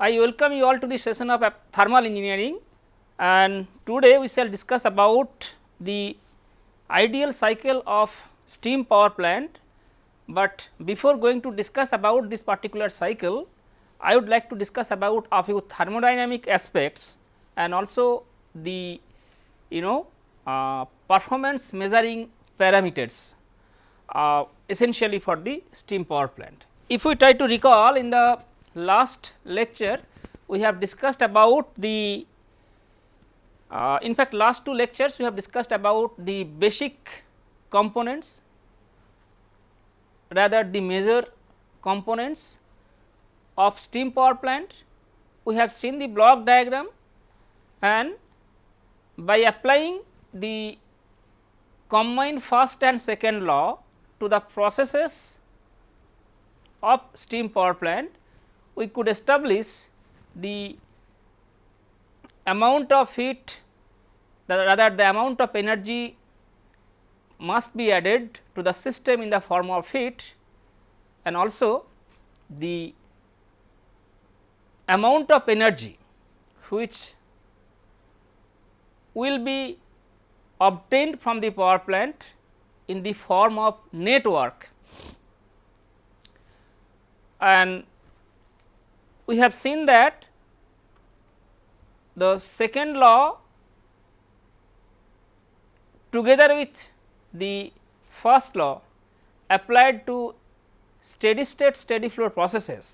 I welcome you all to the session of thermal engineering and today we shall discuss about the ideal cycle of steam power plant, but before going to discuss about this particular cycle, I would like to discuss about a few thermodynamic aspects and also the you know uh, performance measuring parameters uh, essentially for the steam power plant. If we try to recall in the last lecture we have discussed about the uh, in fact last two lectures we have discussed about the basic components rather the major components of steam power plant. We have seen the block diagram and by applying the combined first and second law to the processes of steam power plant, we could establish the amount of heat rather the amount of energy must be added to the system in the form of heat and also the amount of energy which will be obtained from the power plant in the form of net work. And we have seen that the second law together with the first law applied to steady state steady flow processes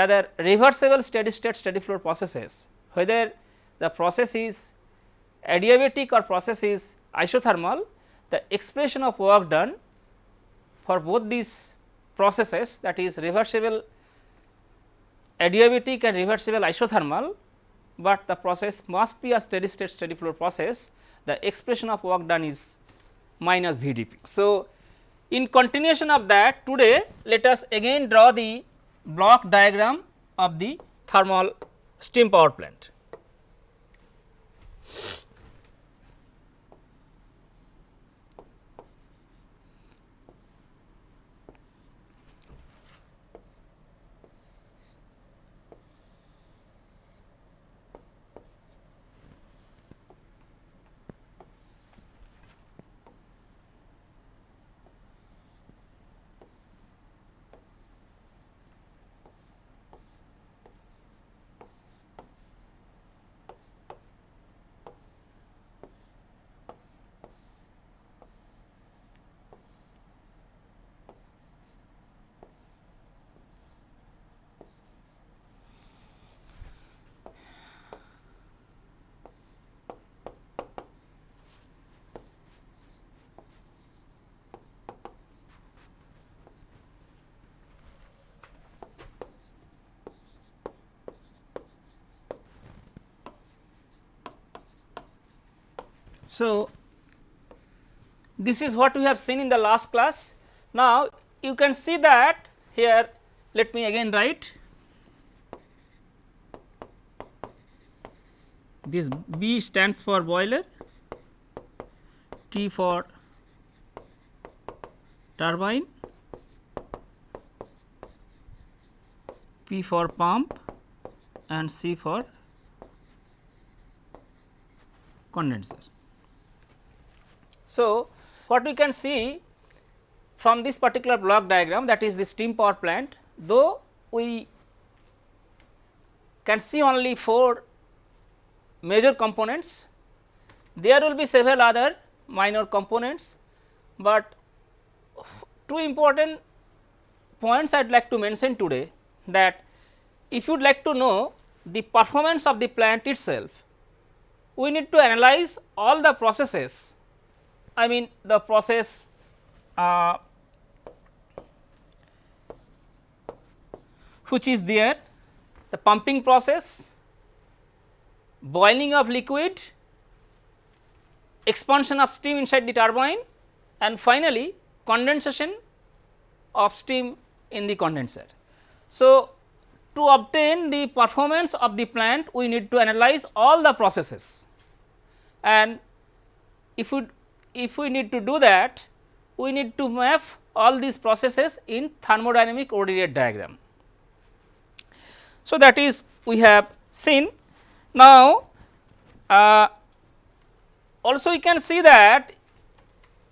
rather reversible steady state steady flow processes whether the process is adiabatic or process is isothermal the expression of work done for both these processes that is reversible adiabatic and reversible isothermal, but the process must be a steady state steady flow process the expression of work done is minus VdP. So, in continuation of that today let us again draw the block diagram of the thermal steam power plant. So, this is what we have seen in the last class. Now, you can see that here let me again write this B stands for boiler, T for turbine, P for pump and C for condenser. So, what we can see from this particular block diagram that is the steam power plant, though we can see only 4 major components, there will be several other minor components, but two important points I would like to mention today that if you would like to know the performance of the plant itself, we need to analyze all the processes I mean the process uh, which is there the pumping process, boiling of liquid, expansion of steam inside the turbine and finally condensation of steam in the condenser. So, to obtain the performance of the plant we need to analyze all the processes and if we if we need to do that, we need to map all these processes in thermodynamic coordinate diagram. So, that is we have seen. Now, uh, also we can see that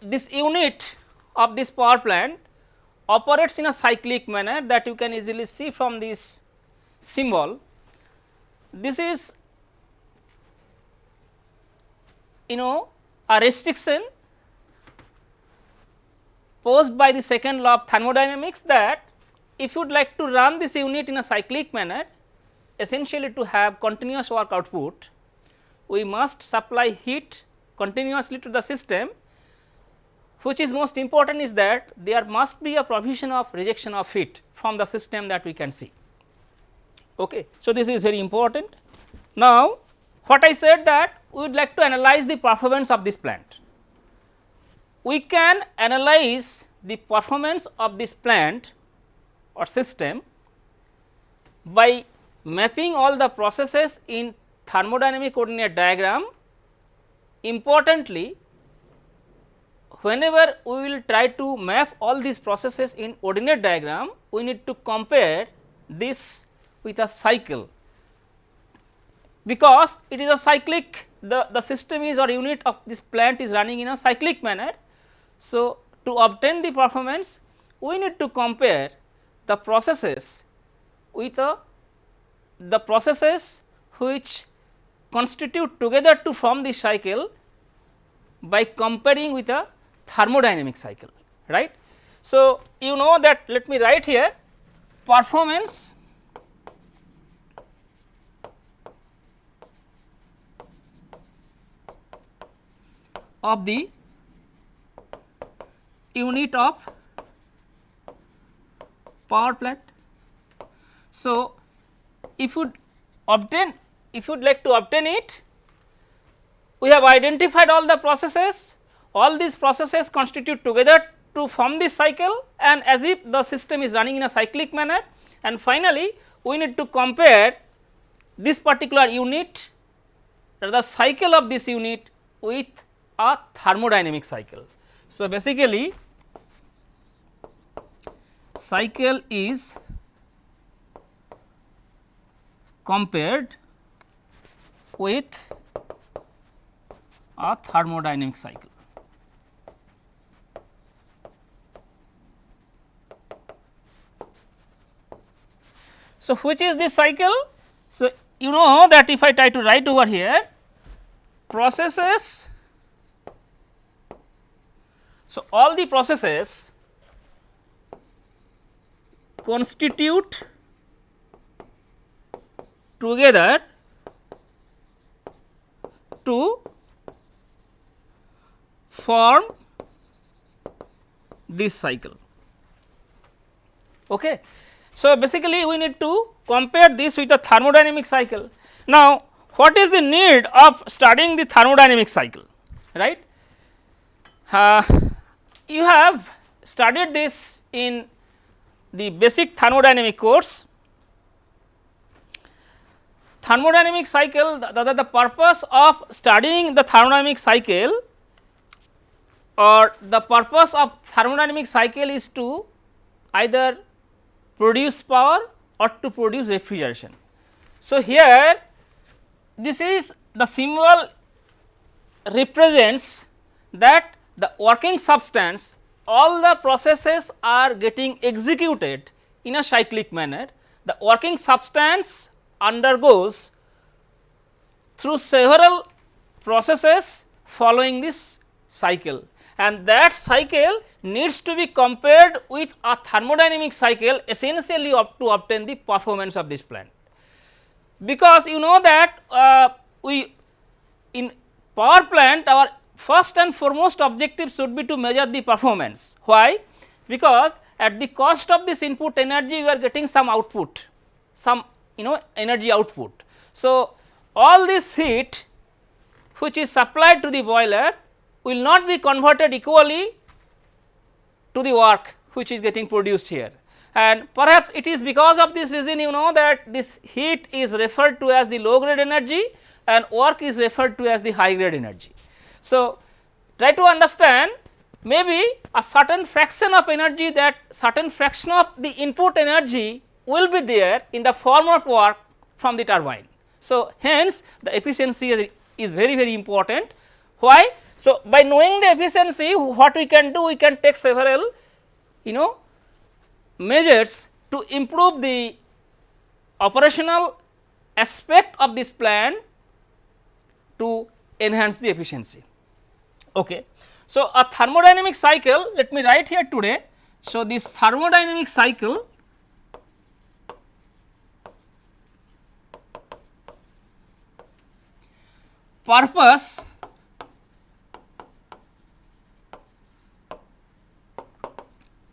this unit of this power plant operates in a cyclic manner that you can easily see from this symbol. This is you know a restriction posed by the second law of thermodynamics that if you would like to run this unit in a cyclic manner essentially to have continuous work output, we must supply heat continuously to the system which is most important is that there must be a provision of rejection of heat from the system that we can see. Okay. So, this is very important. Now, what I said that we would like to analyze the performance of this plant. We can analyze the performance of this plant or system by mapping all the processes in thermodynamic coordinate diagram. Importantly, whenever we will try to map all these processes in ordinate diagram, we need to compare this with a cycle because it is a cyclic the, the system is or unit of this plant is running in a cyclic manner. So, to obtain the performance we need to compare the processes with a the processes which constitute together to form the cycle by comparing with a thermodynamic cycle right. So, you know that let me write here performance of the unit of power plant. So, if you obtain if you would like to obtain it we have identified all the processes all these processes constitute together to form this cycle and as if the system is running in a cyclic manner and finally, we need to compare this particular unit the cycle of this unit with a thermodynamic cycle. So, basically cycle is compared with a thermodynamic cycle. So, which is this cycle? So, you know that if I try to write over here processes so, all the processes constitute together to form this cycle. Okay. So, basically we need to compare this with a thermodynamic cycle. Now, what is the need of studying the thermodynamic cycle right? Uh, you have studied this in the basic thermodynamic course. Thermodynamic cycle the, the, the purpose of studying the thermodynamic cycle or the purpose of thermodynamic cycle is to either produce power or to produce refrigeration. So, here this is the symbol represents that the working substance all the processes are getting executed in a cyclic manner. The working substance undergoes through several processes following this cycle and that cycle needs to be compared with a thermodynamic cycle essentially to obtain the performance of this plant. Because you know that uh, we in power plant our first and foremost objective should be to measure the performance. Why? Because at the cost of this input energy we are getting some output, some you know energy output. So, all this heat which is supplied to the boiler will not be converted equally to the work which is getting produced here and perhaps it is because of this reason you know that this heat is referred to as the low grade energy and work is referred to as the high grade energy. So, try to understand maybe a certain fraction of energy that certain fraction of the input energy will be there in the form of work from the turbine. So, hence the efficiency is, very very important. Why? So, by knowing the efficiency what we can do we can take several you know measures to improve the operational aspect of this plant to enhance the efficiency. Okay. So, a thermodynamic cycle let me write here today. So, this thermodynamic cycle purpose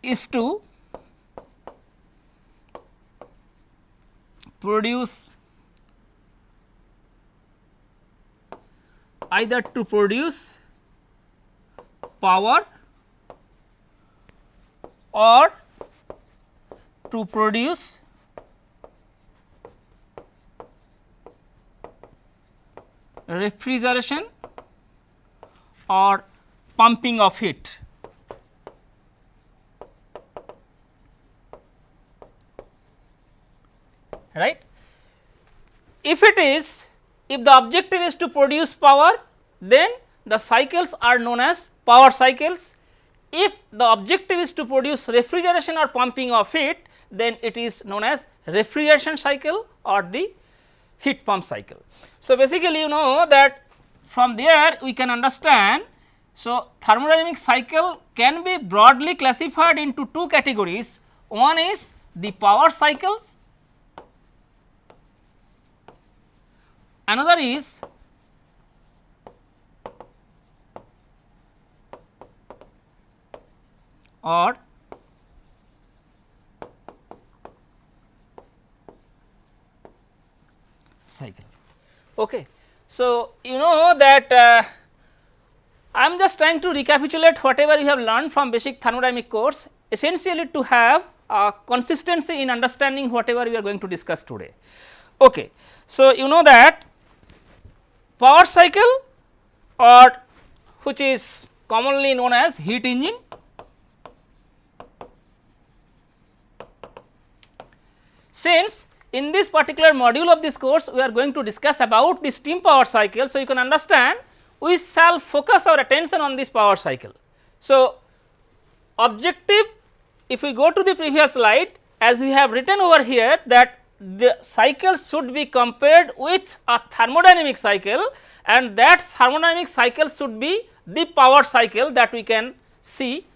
is to produce either to produce power or to produce refrigeration or pumping of heat. right. If it is if the objective is to produce power then the cycles are known as power cycles. If the objective is to produce refrigeration or pumping of heat then it is known as refrigeration cycle or the heat pump cycle. So, basically you know that from there we can understand. So, thermodynamic cycle can be broadly classified into two categories. One is the power cycles Another is or cycle. Okay. So, you know that uh, I am just trying to recapitulate whatever you have learned from basic thermodynamic course essentially to have a consistency in understanding whatever we are going to discuss today. Okay. So, you know that power cycle or which is commonly known as heat engine. Since in this particular module of this course we are going to discuss about the steam power cycle. So, you can understand we shall focus our attention on this power cycle. So, objective if we go to the previous slide as we have written over here that the cycle should be compared with a thermodynamic cycle and that thermodynamic cycle should be the power cycle that we can see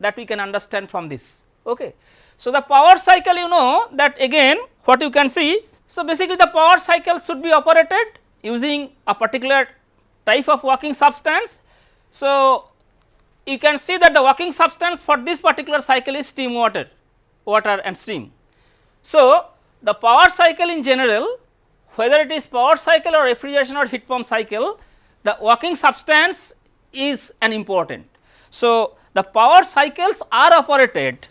that we can understand from this. Okay. So, the power cycle you know that again what you can see. So, basically the power cycle should be operated using a particular type of working substance. So, you can see that the working substance for this particular cycle is steam water, water and steam. So, the power cycle in general whether it is power cycle or refrigeration or heat pump cycle the working substance is an important. So, the power cycles are operated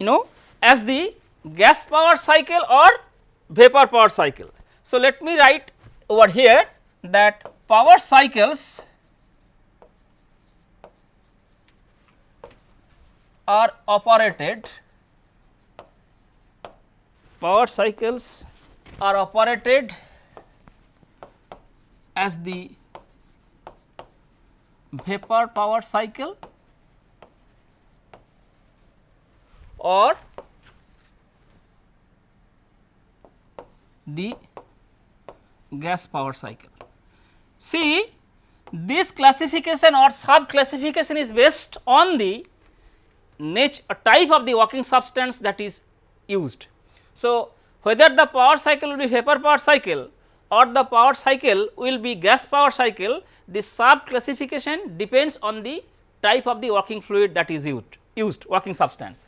you know as the gas power cycle or vapor power cycle. So, let me write over here that power cycles are operated power cycles are operated as the vapor power cycle or the gas power cycle. See this classification or sub classification is based on the nature type of the working substance that is used. So, whether the power cycle will be vapor power cycle or the power cycle will be gas power cycle, the sub classification depends on the type of the working fluid that is used, used working substance.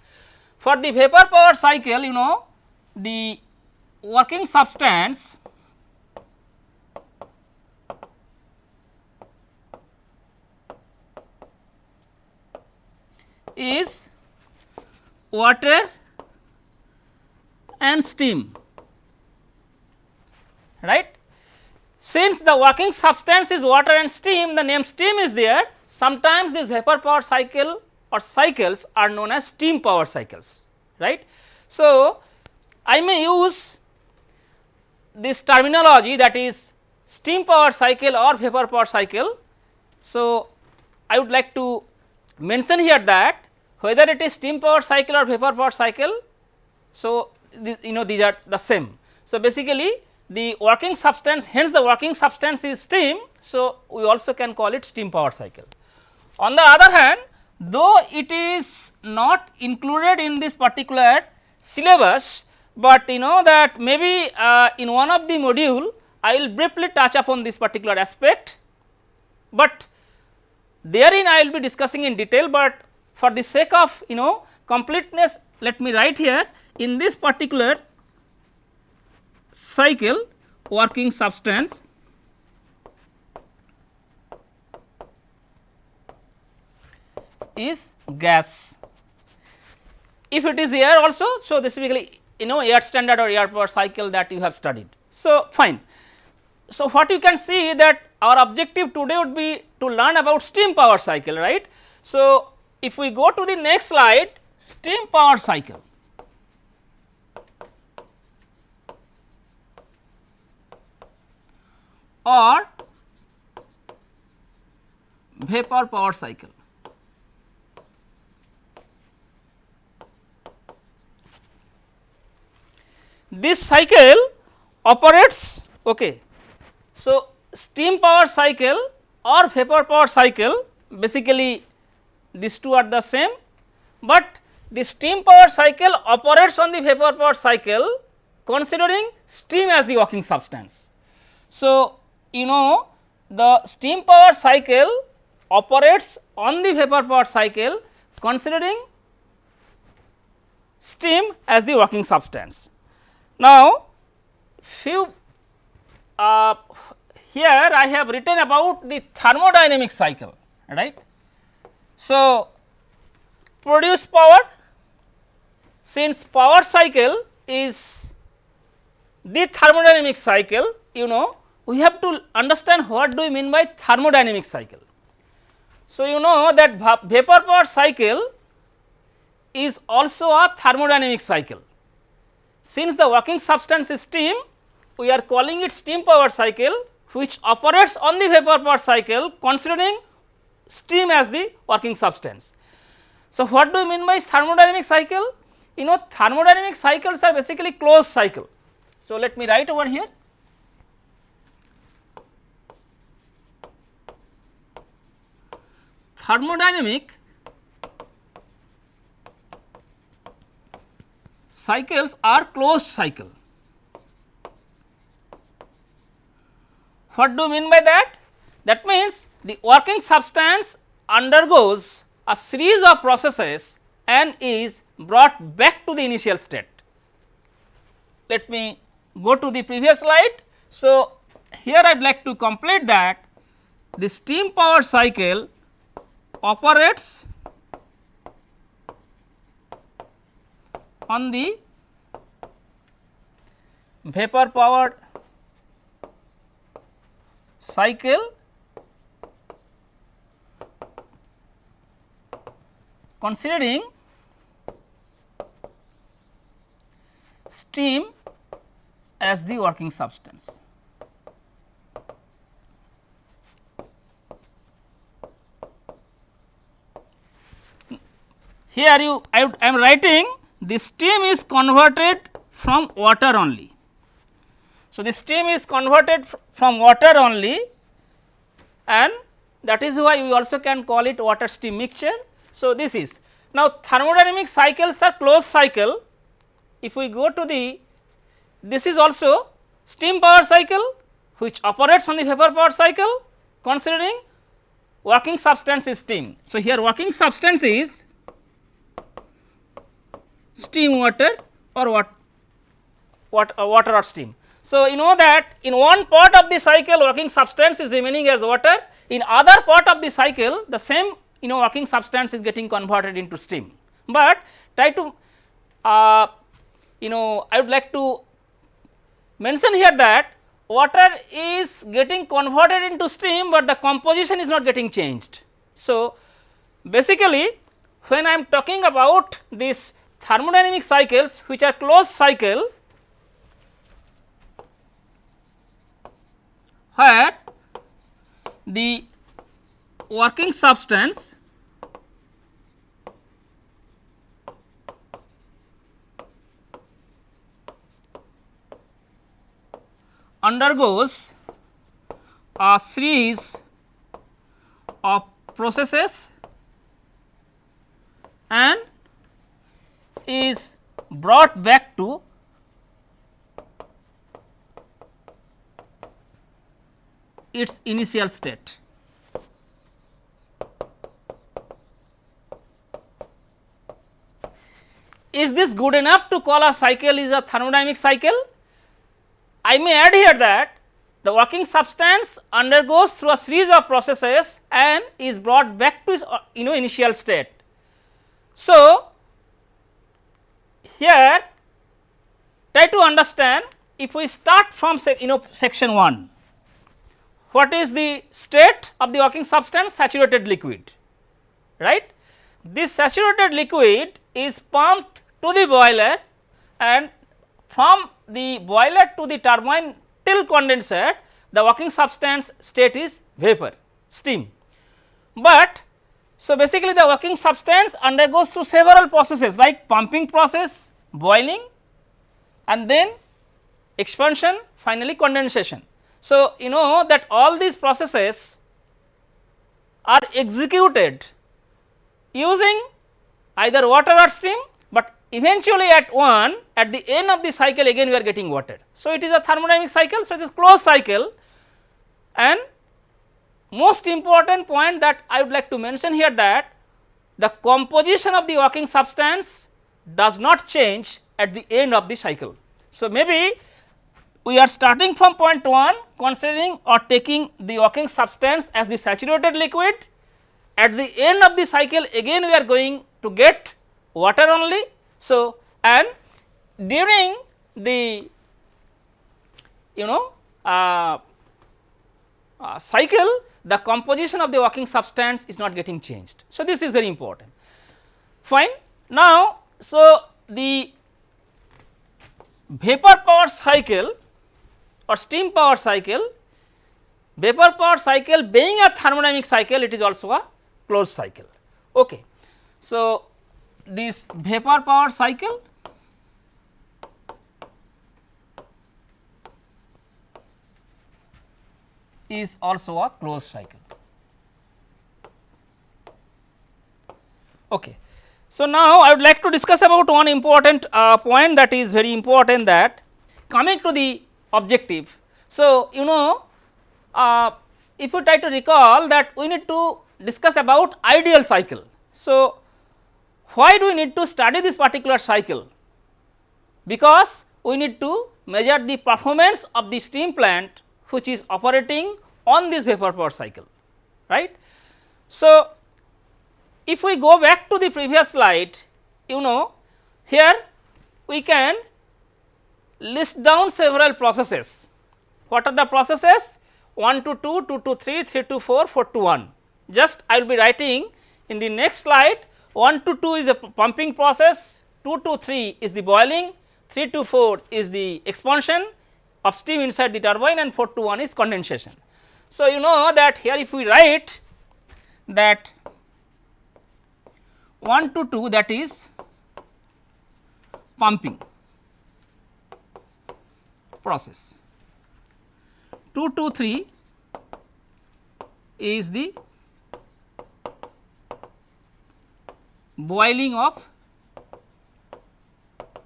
For the vapor power cycle, you know the working substance is water and steam right. Since the working substance is water and steam the name steam is there sometimes this vapor power cycle or cycles are known as steam power cycles right. So, I may use this terminology that is steam power cycle or vapor power cycle. So, I would like to mention here that whether it is steam power cycle or vapor power cycle. So, this, you know these are the same. So, basically the working substance hence the working substance is steam. So, we also can call it steam power cycle. On the other hand though it is not included in this particular syllabus, but you know that maybe uh, in one of the module I will briefly touch upon this particular aspect, but therein I will be discussing in detail, but for the sake of you know completeness let me write here in this particular cycle working substance is gas. If it is air also, so this is basically you know air standard or air power cycle that you have studied. So, fine. So, what you can see that our objective today would be to learn about steam power cycle right. So, if we go to the next slide steam power cycle. or vapor power cycle. This cycle operates okay. So, steam power cycle or vapor power cycle basically these two are the same, but the steam power cycle operates on the vapor power cycle considering steam as the working substance. So, you know the steam power cycle operates on the vapor power cycle considering steam as the working substance. Now, few uh, here I have written about the thermodynamic cycle right. So, produce power since power cycle is the thermodynamic cycle you know we have to understand what do we mean by thermodynamic cycle. So, you know that vapor power cycle is also a thermodynamic cycle. Since the working substance is steam, we are calling it steam power cycle which operates on the vapor power cycle considering steam as the working substance. So, what do you mean by thermodynamic cycle? You know thermodynamic cycles are basically closed cycle. So, let me write over here thermodynamic cycles are closed cycle. What do you mean by that? That means the working substance undergoes a series of processes and is brought back to the initial state. Let me go to the previous slide. So, here I would like to complete that the steam power cycle operates on the vapor powered cycle considering steam as the working substance. Here you I am writing the steam is converted from water only. So, the steam is converted from water only and that is why we also can call it water steam mixture. So, this is now thermodynamic cycles are closed cycle. If we go to the this is also steam power cycle which operates on the vapor power cycle considering working substance is steam. So, here working substance is steam water or what, what uh, water or steam. So, you know that in one part of the cycle working substance is remaining as water, in other part of the cycle the same you know working substance is getting converted into steam. But try to uh, you know I would like to mention here that water is getting converted into steam, but the composition is not getting changed. So, basically when I am talking about these thermodynamic cycles which are closed cycle where the working substance undergoes a series of processes and is brought back to its initial state. Is this good enough to call a cycle is a thermodynamic cycle? I may add here that the working substance undergoes through a series of processes and is brought back to its uh, you know initial state. So, here try to understand if we start from you know section 1 what is the state of the working substance saturated liquid right. This saturated liquid is pumped to the boiler and from the boiler to the turbine till condenser the working substance state is vapor steam. But so basically the working substance undergoes through several processes like pumping process, boiling and then expansion finally condensation. So, you know that all these processes are executed using either water or steam, but eventually at one at the end of the cycle again we are getting water. So, it is a thermodynamic cycle. So, it is closed cycle and most important point that I would like to mention here that the composition of the working substance does not change at the end of the cycle. So, maybe we are starting from point 1 considering or taking the working substance as the saturated liquid at the end of the cycle again we are going to get water only. So, and during the you know uh, uh, cycle the composition of the working substance is not getting changed. So, this is very important fine. Now, so the vapor power cycle or steam power cycle, vapor power cycle being a thermodynamic cycle it is also a closed cycle. Okay. So, this vapor power cycle is also a closed cycle. Okay. So, now I would like to discuss about one important uh, point that is very important that coming to the objective. So, you know uh, if you try to recall that we need to discuss about ideal cycle. So, why do we need to study this particular cycle? Because we need to measure the performance of the steam plant which is operating on this vapor power cycle right. So, if we go back to the previous slide you know here we can list down several processes. What are the processes? 1 to 2, 2 to 3, 3 to 4, 4 to 1. Just I will be writing in the next slide 1 to 2 is a pumping process, 2 to 3 is the boiling, 3 to 4 is the expansion of steam inside the turbine and 4 to 1 is condensation. So, you know that here if we write that 1 to 2 that is pumping process. 2 to 3 is the boiling of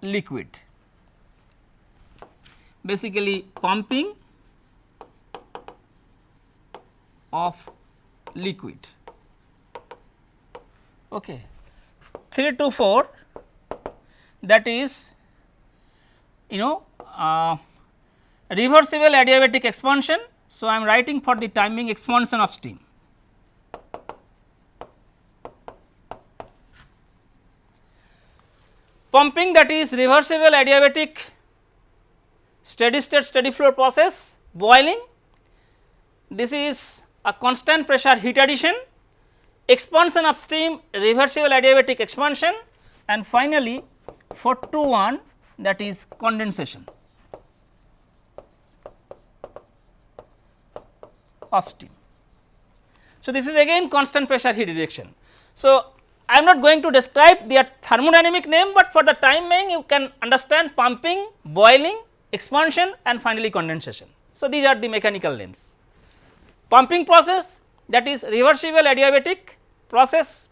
liquid. Basically pumping of liquid. Okay 3 to 4 that is you know uh, reversible adiabatic expansion. So, I am writing for the timing expansion of steam. Pumping that is reversible adiabatic steady state steady flow process, boiling this is a constant pressure heat addition expansion of steam reversible adiabatic expansion and finally, for two one that is condensation of steam. So, this is again constant pressure heat rejection. So, I am not going to describe their thermodynamic name, but for the time being you can understand pumping, boiling, expansion and finally condensation. So, these are the mechanical names. Pumping process that is reversible adiabatic process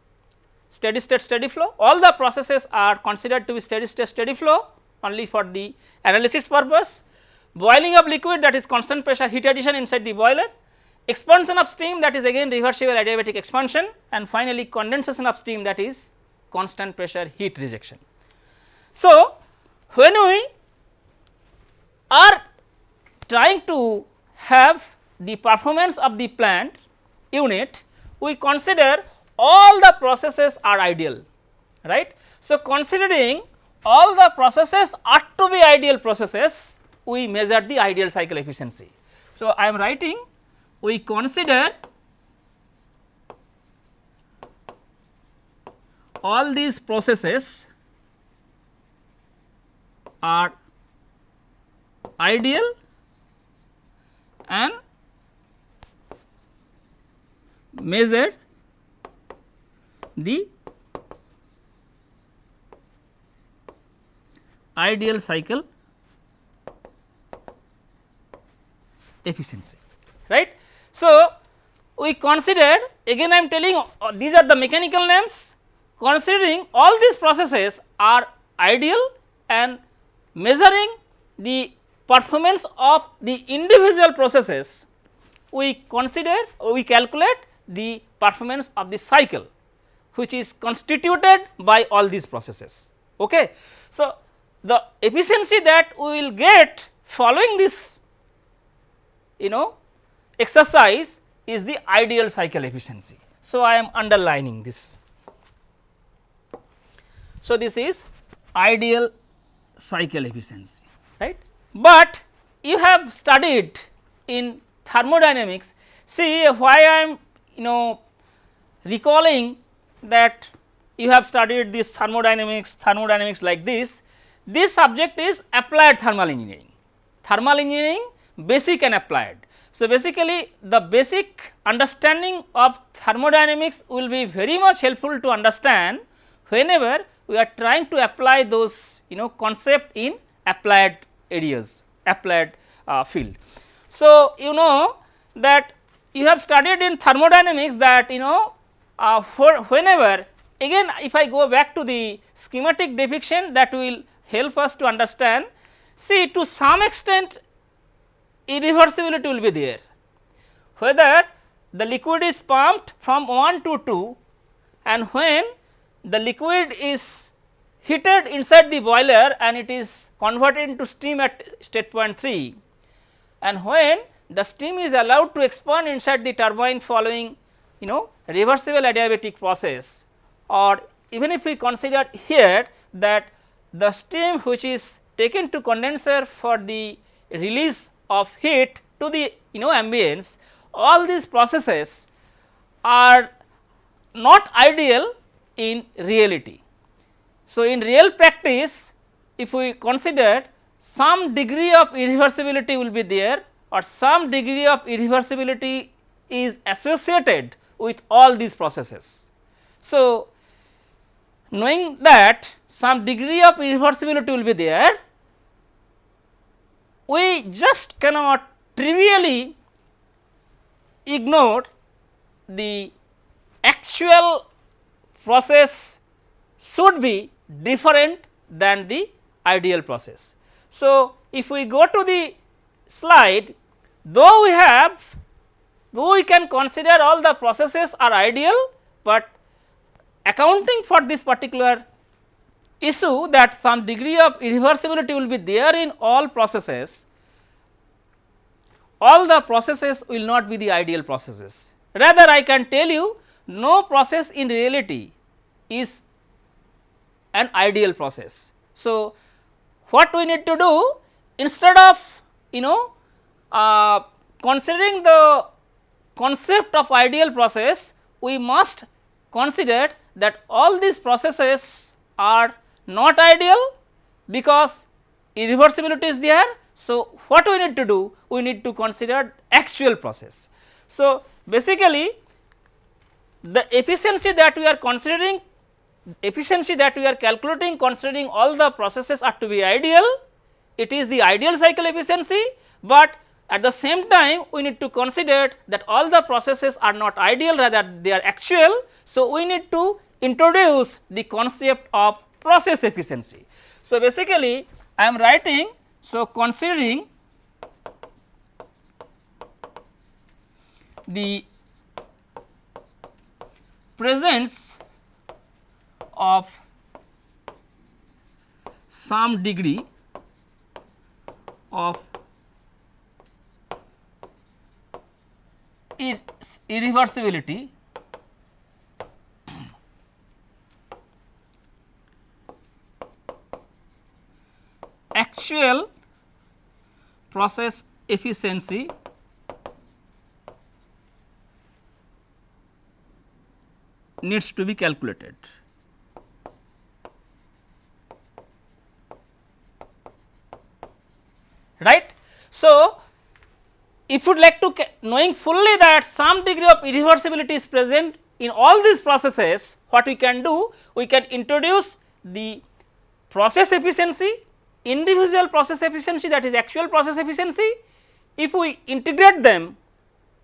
steady state steady flow all the processes are considered to be steady state steady flow only for the analysis purpose. Boiling of liquid that is constant pressure heat addition inside the boiler expansion of steam that is again reversible adiabatic expansion and finally condensation of steam that is constant pressure heat rejection. So, when we are trying to have the performance of the plant unit, we consider all the processes are ideal, right. So, considering all the processes are to be ideal processes, we measure the ideal cycle efficiency. So, I am writing we consider all these processes are ideal and measured the ideal cycle efficiency right. So, we consider again I am telling uh, these are the mechanical names considering all these processes are ideal and measuring the performance of the individual processes we consider we calculate the performance of the cycle which is constituted by all these processes. Okay. So, the efficiency that we will get following this you know exercise is the ideal cycle efficiency. So, I am underlining this. So, this is ideal cycle efficiency right, but you have studied in thermodynamics see why I am you know recalling that you have studied this thermodynamics thermodynamics like this this subject is applied thermal engineering thermal engineering basic and applied so, basically the basic understanding of thermodynamics will be very much helpful to understand whenever we are trying to apply those you know concept in applied areas applied uh, field. So, you know that you have studied in thermodynamics that you know uh, for whenever again if I go back to the schematic depiction that will help us to understand see to some extent irreversibility will be there. Whether the liquid is pumped from 1 to 2 and when the liquid is heated inside the boiler and it is converted into steam at state point 3 and when the steam is allowed to expand inside the turbine following you know reversible adiabatic process or even if we consider here that the steam which is taken to condenser for the release of heat to the you know ambience all these processes are not ideal in reality. So, in real practice if we consider some degree of irreversibility will be there or some degree of irreversibility is associated with all these processes. So, knowing that some degree of irreversibility will be there we just cannot trivially ignore the actual process should be different than the ideal process. So, if we go to the slide though we have though we can consider all the processes are ideal, but accounting for this particular issue that some degree of irreversibility will be there in all processes, all the processes will not be the ideal processes. Rather I can tell you no process in reality is an ideal process. So, what we need to do instead of you know uh, considering the concept of ideal process we must consider that all these processes are not ideal because irreversibility is there. So, what we need to do? We need to consider actual process. So, basically the efficiency that we are considering efficiency that we are calculating considering all the processes are to be ideal, it is the ideal cycle efficiency, but at the same time we need to consider that all the processes are not ideal rather they are actual. So, we need to introduce the concept of process efficiency. So, basically I am writing so considering the presence of some degree of irreversibility actual process efficiency needs to be calculated. Right. So, if you would like knowing fully that some degree of irreversibility is present in all these processes, what we can do? We can introduce the process efficiency, individual process efficiency that is actual process efficiency. If we integrate them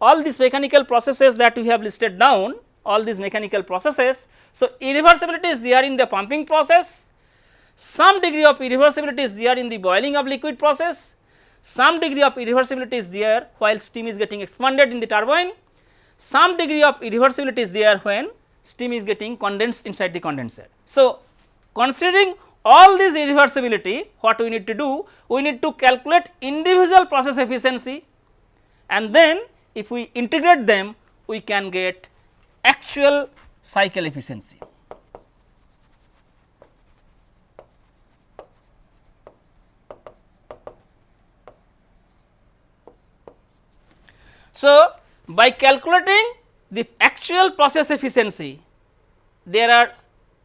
all these mechanical processes that we have listed down all these mechanical processes. So, irreversibility is there in the pumping process, some degree of irreversibility is there in the boiling of liquid process, some degree of irreversibility is there while steam is getting expanded in the turbine, some degree of irreversibility is there when steam is getting condensed inside the condenser. So, considering all these irreversibility what we need to do? We need to calculate individual process efficiency and then if we integrate them we can get actual cycle efficiency. So, by calculating the actual process efficiency, there are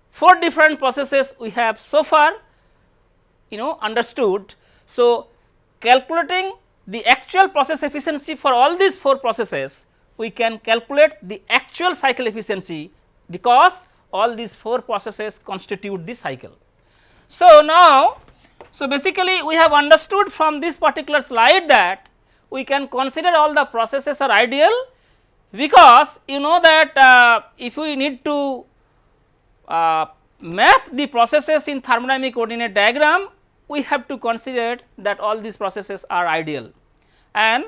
four different processes we have so far you know understood. So, calculating the actual process efficiency for all these four processes we can calculate the actual cycle efficiency because all these four processes constitute the cycle. So, now, so basically we have understood from this particular slide that we can consider all the processes are ideal because you know that uh, if we need to uh, map the processes in thermodynamic coordinate diagram we have to consider that all these processes are ideal and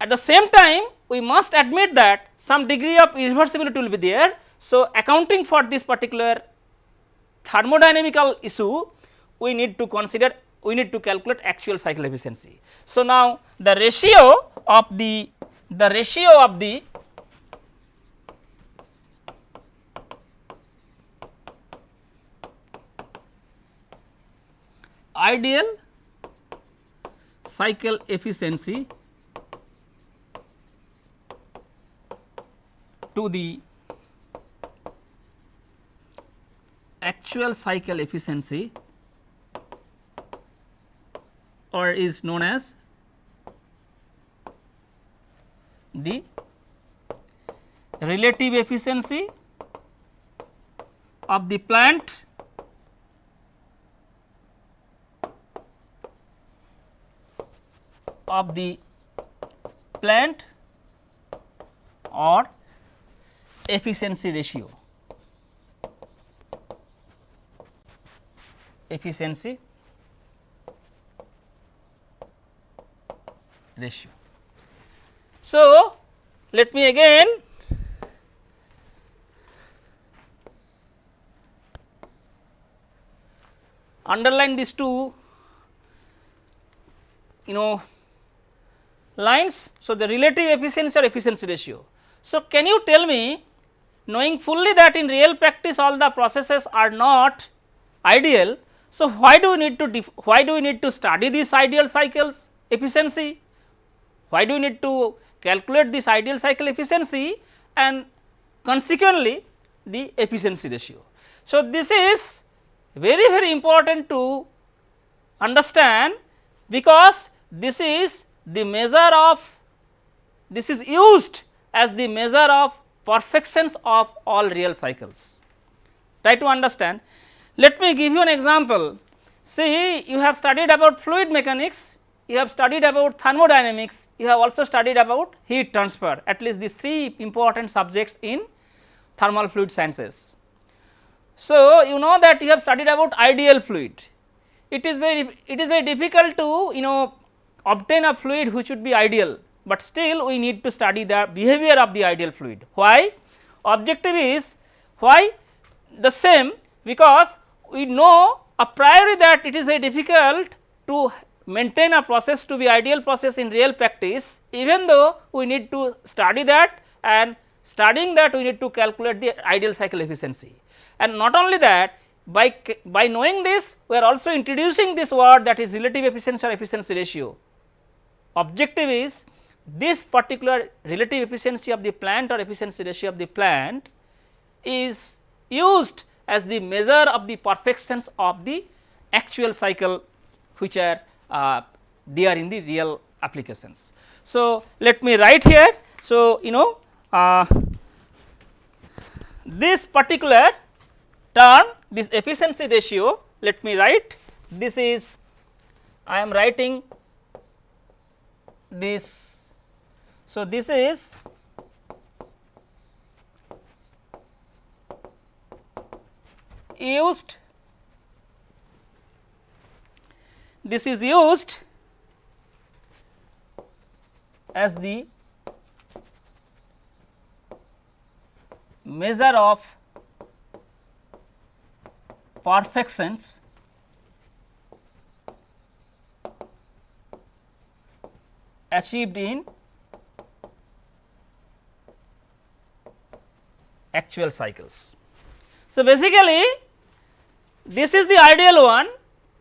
at the same time we must admit that some degree of irreversibility will be there. So, accounting for this particular thermodynamical issue we need to consider we need to calculate actual cycle efficiency. So, now the ratio of the the ratio of the ideal cycle efficiency to the actual cycle efficiency or is known as the relative efficiency of the plant of the plant or efficiency ratio. Efficiency ratio. So, let me again underline these two you know lines. So, the relative efficiency or efficiency ratio. So, can you tell me knowing fully that in real practice all the processes are not ideal. So, why do we need to why do we need to study these ideal cycles efficiency? Why do we need to calculate this ideal cycle efficiency? and consequently the efficiency ratio. So, this is very very important to understand because this is the measure of this is used as the measure of perfections of all real cycles. Try to understand. Let me give you an example. See you have studied about fluid mechanics, you have studied about thermodynamics, you have also studied about heat transfer at least these three important subjects in thermal fluid sciences. So, you know that you have studied about ideal fluid. It is very it is very difficult to you know obtain a fluid which would be ideal, but still we need to study the behavior of the ideal fluid. Why? Objective is why the same because we know a priori that it is very difficult to maintain a process to be ideal process in real practice even though we need to study that and studying that we need to calculate the ideal cycle efficiency. And not only that by, by knowing this we are also introducing this word that is relative efficiency or efficiency ratio. Objective is this particular relative efficiency of the plant or efficiency ratio of the plant is used as the measure of the perfections of the actual cycle which are uh, are in the real applications. So, let me write here. So, you know uh, this particular term this efficiency ratio let me write this is I am writing this. So, this is used this is used as the measure of perfections achieved in actual cycles. So, basically this is the ideal one,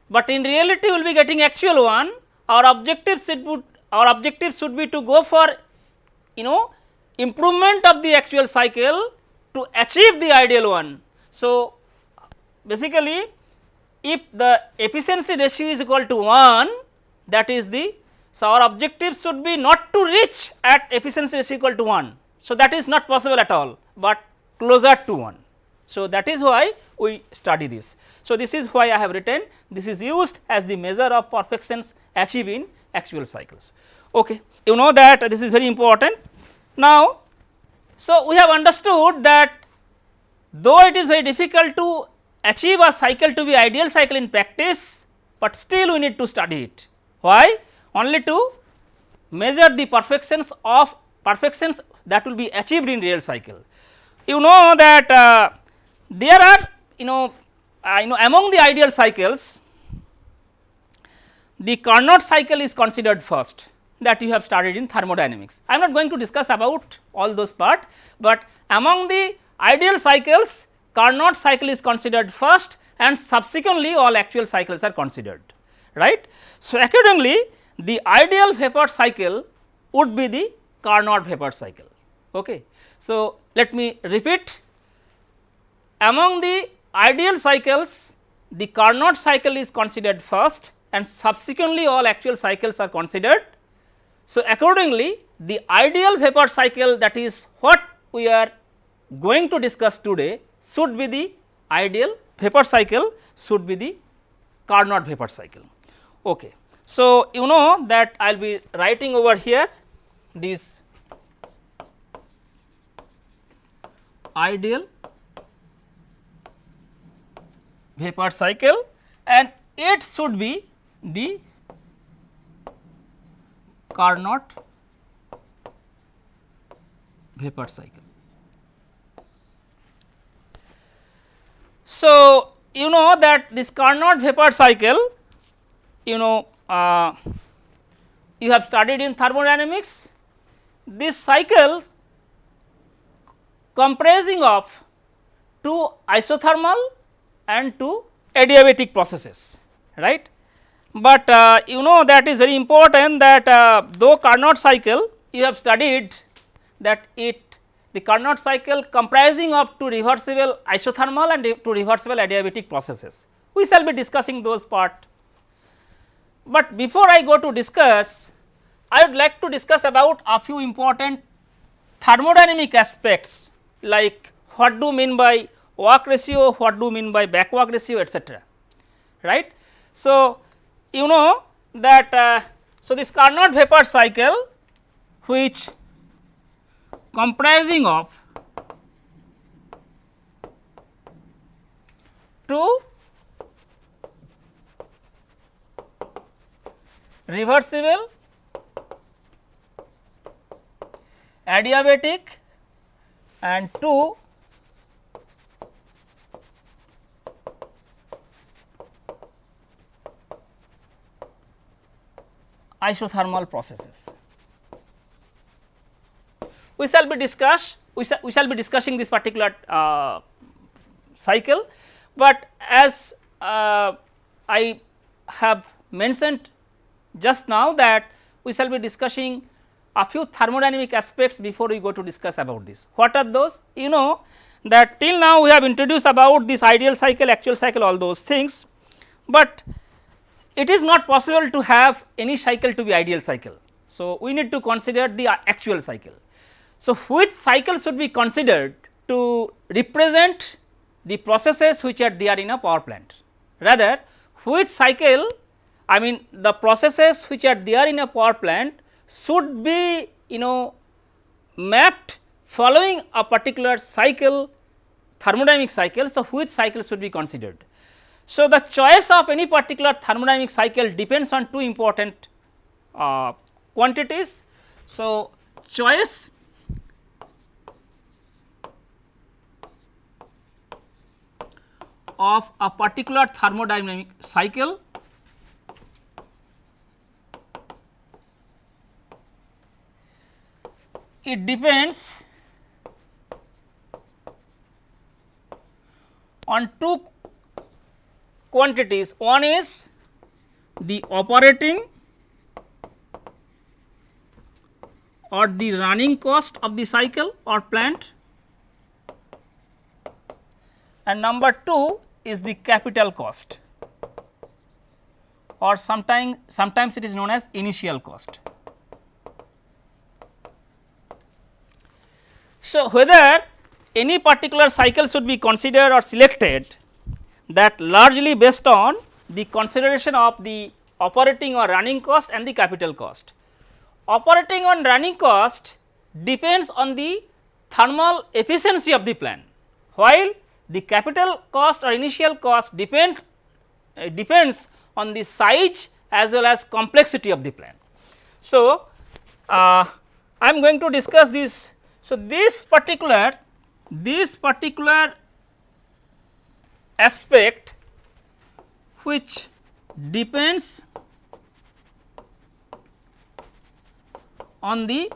but in reality we will be getting actual one our objective should be, our objective should be to go for you know improvement of the actual cycle to achieve the ideal one. So, basically if the efficiency ratio is equal to 1 that is the so our objective should be not to reach at efficiency ratio equal to 1. So, that is not possible at all, but closer to 1. So, that is why we study this. So, this is why I have written this is used as the measure of perfections achieved in actual cycles. Okay. You know that this is very important. Now, so we have understood that though it is very difficult to achieve a cycle to be ideal cycle in practice, but still we need to study it. Why? Only to measure the perfections of perfections that will be achieved in real cycle. You know that uh, there are you know you know among the ideal cycles the Carnot cycle is considered first that you have studied in thermodynamics. I am not going to discuss about all those part, but among the ideal cycles Carnot cycle is considered first and subsequently all actual cycles are considered right. So, accordingly the ideal vapor cycle would be the Carnot vapor cycle. Okay. So, let me repeat among the ideal cycles the Carnot cycle is considered first and subsequently all actual cycles are considered. So, accordingly the ideal vapor cycle that is what we are going to discuss today should be the ideal vapor cycle should be the Carnot vapor cycle. Okay. So, you know that I will be writing over here this ideal vapor cycle and it should be the Carnot vapor cycle. So, you know that this Carnot vapor cycle you know uh, you have studied in thermodynamics this cycle comprising of two isothermal and two adiabatic processes right. But uh, you know that is very important that uh, though Carnot cycle you have studied that it the Carnot cycle comprising of two reversible isothermal and two reversible adiabatic processes. We shall be discussing those part. But before I go to discuss, I would like to discuss about a few important thermodynamic aspects like what do mean by work ratio, what do you mean by back work ratio etcetera right. So, you know that uh, so this Carnot vapor cycle which comprising of two reversible adiabatic and two isothermal processes. We shall be discuss we, shall, we shall be discussing this particular uh, cycle, but as uh, I have mentioned just now that we shall be discussing a few thermodynamic aspects before we go to discuss about this. What are those? You know that till now we have introduced about this ideal cycle, actual cycle all those things, but it is not possible to have any cycle to be ideal cycle. So, we need to consider the actual cycle. So, which cycle should be considered to represent the processes which are there in a power plant? Rather, which cycle I mean the processes which are there in a power plant should be you know mapped following a particular cycle thermodynamic cycle. So, which cycle should be considered? So, the choice of any particular thermodynamic cycle depends on two important uh, quantities. So, choice of a particular thermodynamic cycle it depends on two quantities. One is the operating or the running cost of the cycle or plant and number 2 is the capital cost or sometime sometimes it is known as initial cost. So, whether any particular cycle should be considered or selected that largely based on the consideration of the operating or running cost and the capital cost. Operating on running cost depends on the thermal efficiency of the plant, while the capital cost or initial cost depend uh, depends on the size as well as complexity of the plant. So, uh, I am going to discuss this. So, this particular this particular aspect which depends on the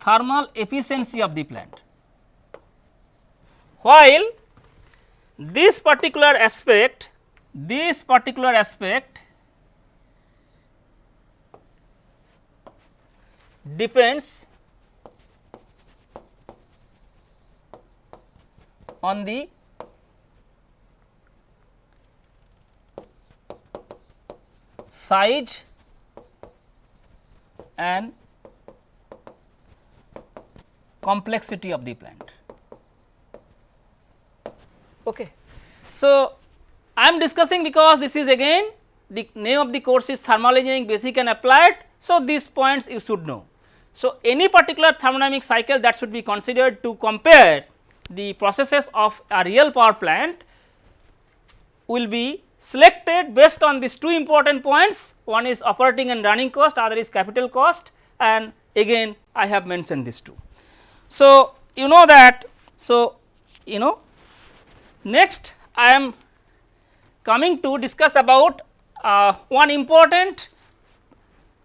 thermal efficiency of the plant. While this particular aspect, this particular aspect depends on the size and complexity of the plant. Okay. So, I am discussing because this is again the name of the course is thermal engineering basic and applied. So, these points you should know. So, any particular thermodynamic cycle that should be considered to compare the processes of a real power plant will be selected based on these two important points one is operating and running cost other is capital cost and again I have mentioned these two. So, you know that so you know next I am coming to discuss about uh, one important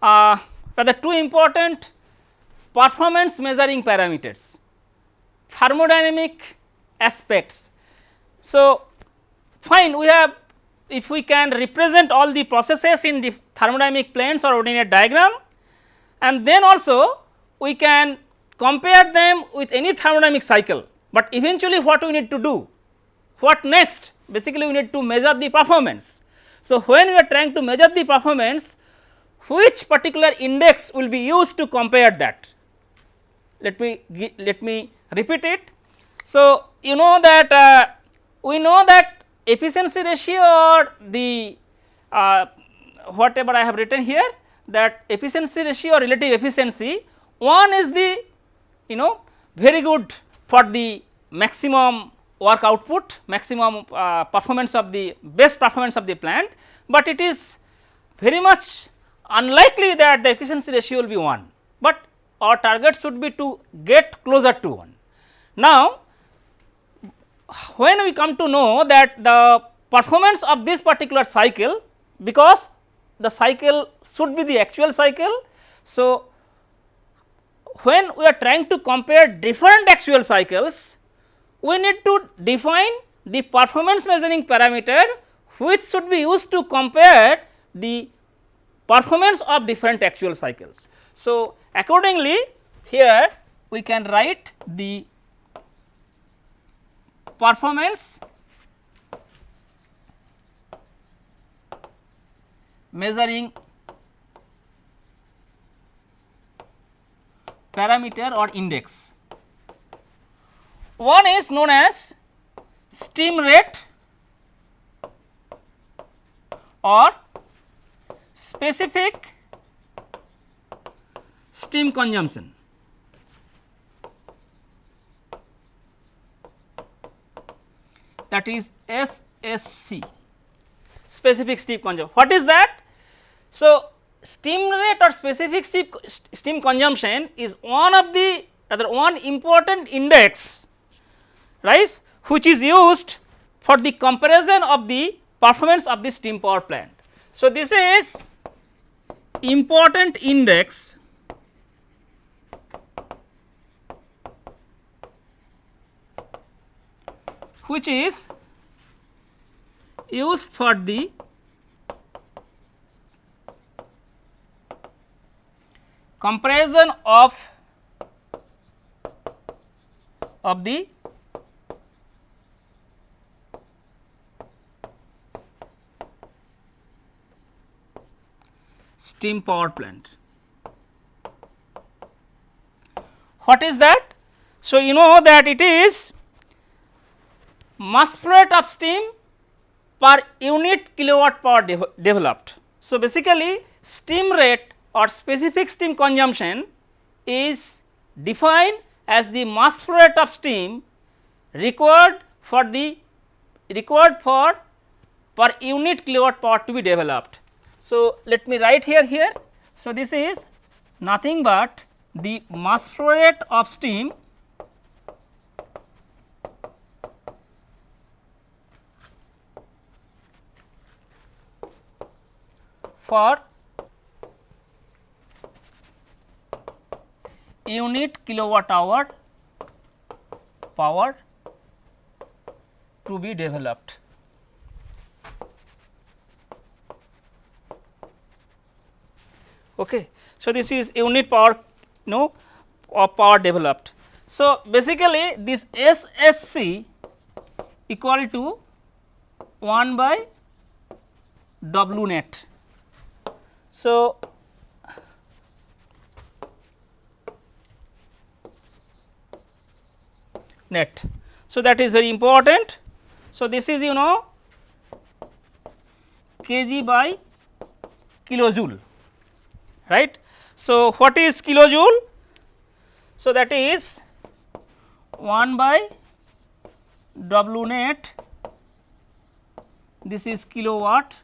uh, rather two important performance measuring parameters thermodynamic aspects. So, fine we have if we can represent all the processes in the thermodynamic planes or ordinate diagram and then also we can compare them with any thermodynamic cycle, but eventually what we need to do? What next? Basically we need to measure the performance. So, when we are trying to measure the performance, which particular index will be used to compare that? Let me let me repeat it. So, you know that uh, we know that efficiency ratio or the uh, whatever I have written here that efficiency ratio or relative efficiency one is the you know very good for the maximum work output maximum uh, performance of the best performance of the plant, but it is very much unlikely that the efficiency ratio will be 1, but our target should be to get closer to 1. Now, when we come to know that the performance of this particular cycle because the cycle should be the actual cycle. So, when we are trying to compare different actual cycles, we need to define the performance measuring parameter which should be used to compare the performance of different actual cycles. So, accordingly here we can write the performance measuring parameter or index. One is known as steam rate or specific steam consumption. That is SSC specific steam consumption. What is that? So, steam rate or specific steam, steam consumption is one of the rather one important index right which is used for the comparison of the performance of the steam power plant. So, this is important index which is used for the comparison of of the steam power plant. What is that? So, you know that it is mass flow rate of steam per unit kilowatt power de developed. So, basically steam rate or specific steam consumption is defined as the mass flow rate of steam required for the required for per unit kilowatt power to be developed. So, let me write here here. So, this is nothing but the mass flow rate of steam for unit kilowatt hour power to be developed. Okay. So, this is unit power no of power developed. So, basically this SSC equal to 1 by W net. So, net. So, that is very important. So, this is you know kg by kilojoule right. So, what is kilojoule? So, that is 1 by W net this is kilowatt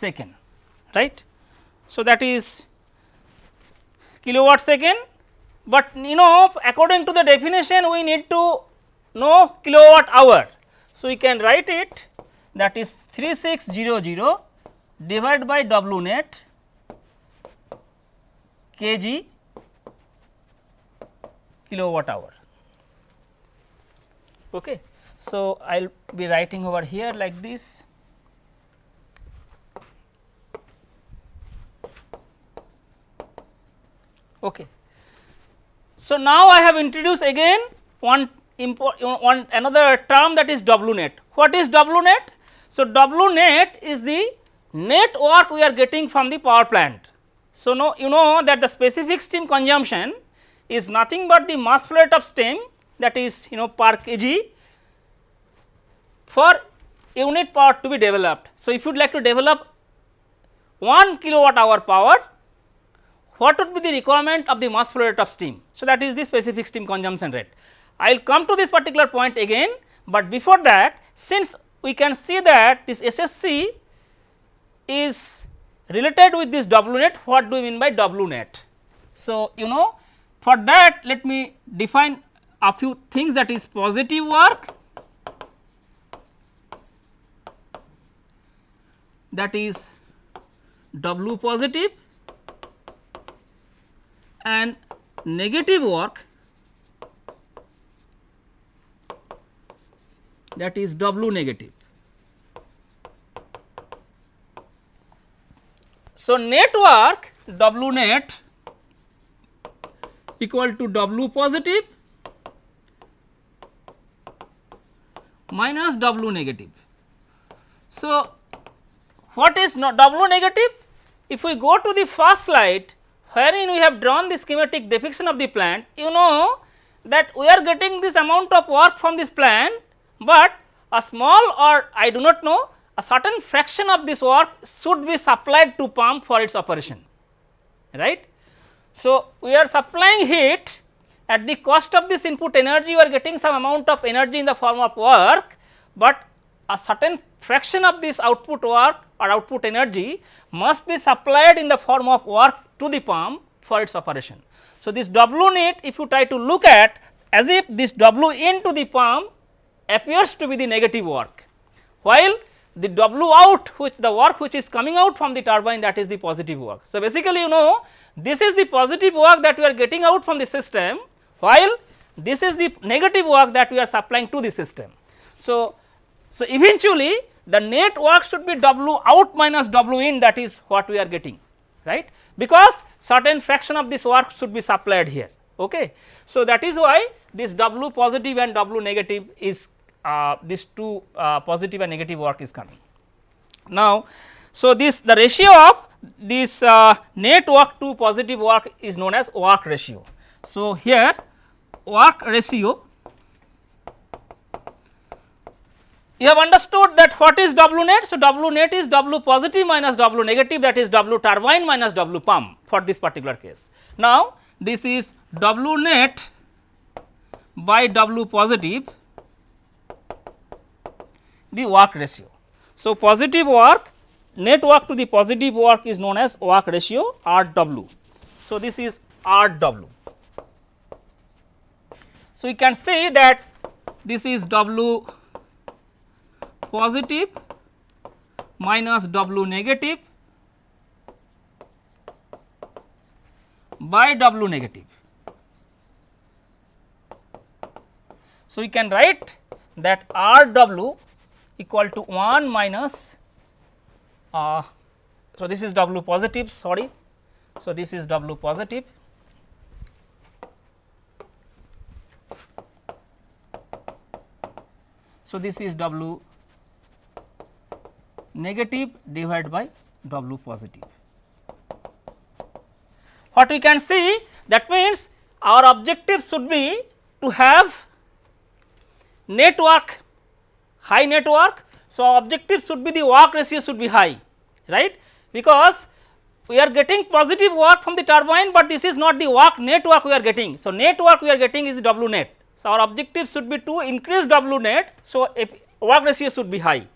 second right. So, that is kilowatt second but you know according to the definition we need to know kilowatt hour. So, we can write it that is 3600 divided by W net kg kilowatt hour. Okay. So, I will be writing over here like this Okay. So, now I have introduced again one one another term that is W net. What is W net? So, W net is the net work we are getting from the power plant. So, now you know that the specific steam consumption is nothing but the mass flow rate of steam that is you know per kg for unit power to be developed. So, if you would like to develop 1 kilowatt hour power, what would be the requirement of the mass flow rate of steam? So, that is the specific steam consumption rate. I will come to this particular point again, but before that since we can see that this SSC is related with this W net, what do we mean by W net? So, you know for that let me define a few things that is positive work that is W positive and negative work that is W negative. So, net work W net equal to W positive minus W negative. So, what is W negative? If we go to the first slide wherein we have drawn the schematic depiction of the plant, you know that we are getting this amount of work from this plant, but a small or I do not know a certain fraction of this work should be supplied to pump for its operation right. So, we are supplying heat at the cost of this input energy we are getting some amount of energy in the form of work, but a certain fraction of this output work or output energy must be supplied in the form of work to the pump for its operation. So, this W net if you try to look at as if this W into the pump appears to be the negative work, while the W out which the work which is coming out from the turbine that is the positive work. So, basically you know this is the positive work that we are getting out from the system, while this is the negative work that we are supplying to the system. So, so eventually the net work should be W out minus W in that is what we are getting right because certain fraction of this work should be supplied here. Okay. So, that is why this W positive and W negative is uh, this two uh, positive and negative work is coming. Now, so this the ratio of this uh, net work to positive work is known as work ratio. So, here work ratio you have understood that what is W net. So, W net is W positive minus W negative that is W turbine minus W pump for this particular case. Now, this is W net by W positive the work ratio. So, positive work net work to the positive work is known as work ratio R W. So, this is R W. So, you can say that this is W positive minus W negative by W negative. So, we can write that R W equal to 1 minus uh, so this is W positive sorry. So, this is W positive So, this is W negative divided by W positive. What we can see that means our objective should be to have net work high net work. So, objective should be the work ratio should be high right because we are getting positive work from the turbine, but this is not the work net work we are getting. So, net work we are getting is the W net. So, our objective should be to increase W net. So, work ratio should be high.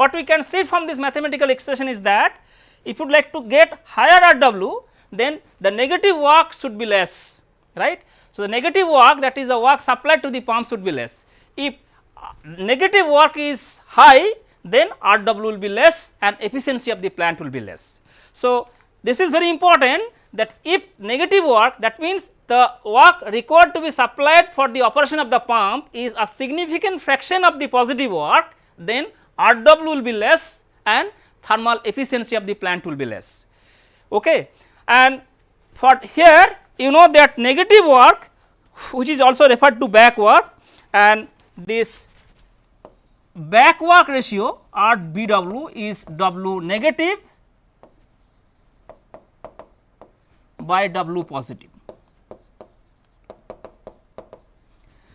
What we can see from this mathematical expression is that if you would like to get higher RW then the negative work should be less right. So, the negative work that is the work supplied to the pump should be less. If uh, negative work is high then R W will be less and efficiency of the plant will be less. So, this is very important that if negative work that means the work required to be supplied for the operation of the pump is a significant fraction of the positive work then R W will be less and thermal efficiency of the plant will be less. Okay. And for here you know that negative work which is also referred to back work and this back work ratio at B w is W negative by W positive.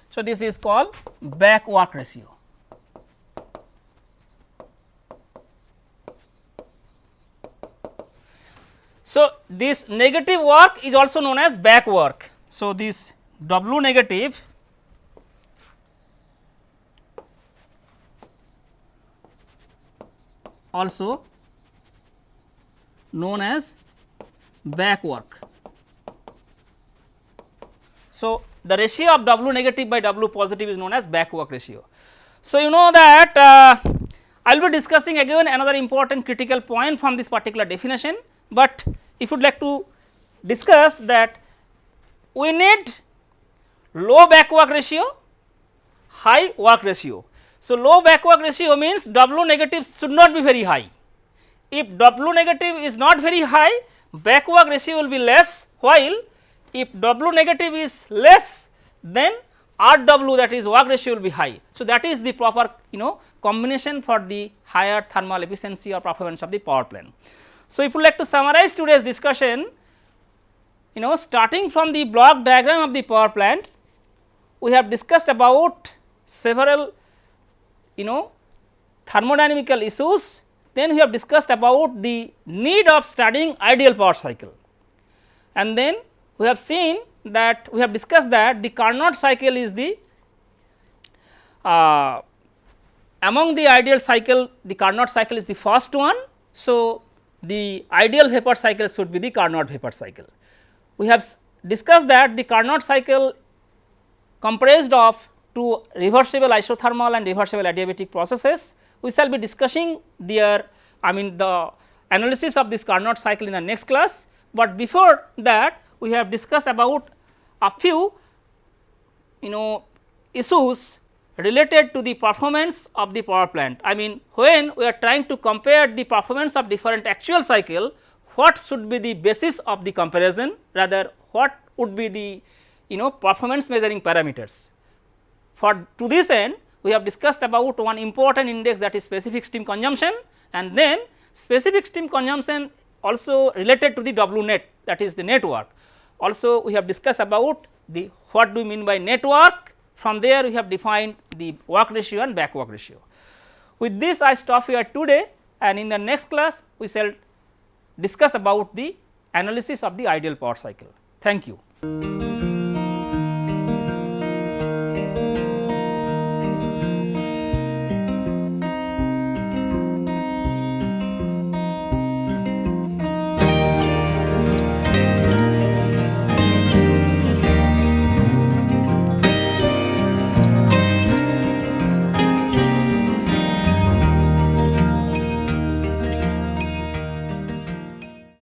So, this is called back work ratio. So, this negative work is also known as back work. So, this W negative also known as back work. So, the ratio of W negative by W positive is known as back work ratio. So, you know that uh, I will be discussing again another important critical point from this particular definition, but if you would like to discuss that we need low back work ratio, high work ratio. So, low back work ratio means W negative should not be very high. If W negative is not very high, back work ratio will be less, while if W negative is less, then RW that is work ratio will be high. So, that is the proper you know combination for the higher thermal efficiency or performance of the power plant. So, if you like to summarize today's discussion, you know starting from the block diagram of the power plant, we have discussed about several you know thermodynamical issues, then we have discussed about the need of studying ideal power cycle and then we have seen that we have discussed that the Carnot cycle is the uh, among the ideal cycle the Carnot cycle is the first one. So, the ideal vapor cycle should be the Carnot vapor cycle. We have discussed that the Carnot cycle comprised of two reversible isothermal and reversible adiabatic processes. We shall be discussing their I mean the analysis of this Carnot cycle in the next class, but before that we have discussed about a few you know issues related to the performance of the power plant. I mean when we are trying to compare the performance of different actual cycle, what should be the basis of the comparison rather what would be the you know performance measuring parameters. For to this end we have discussed about one important index that is specific steam consumption and then specific steam consumption also related to the W net that is the net work. Also we have discussed about the what do we mean by net work from there we have defined the work ratio and back work ratio. With this I stop here today and in the next class we shall discuss about the analysis of the ideal power cycle. Thank you.